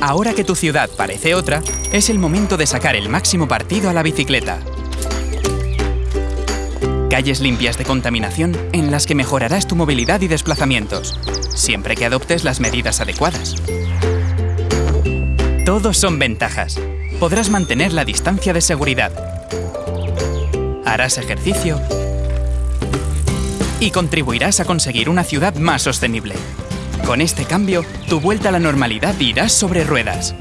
Ahora que tu ciudad parece otra, es el momento de sacar el máximo partido a la bicicleta. Calles limpias de contaminación en las que mejorarás tu movilidad y desplazamientos, siempre que adoptes las medidas adecuadas. Todos son ventajas. Podrás mantener la distancia de seguridad. Harás ejercicio y contribuirás a conseguir una ciudad más sostenible. Con este cambio, tu vuelta a la normalidad irá sobre ruedas.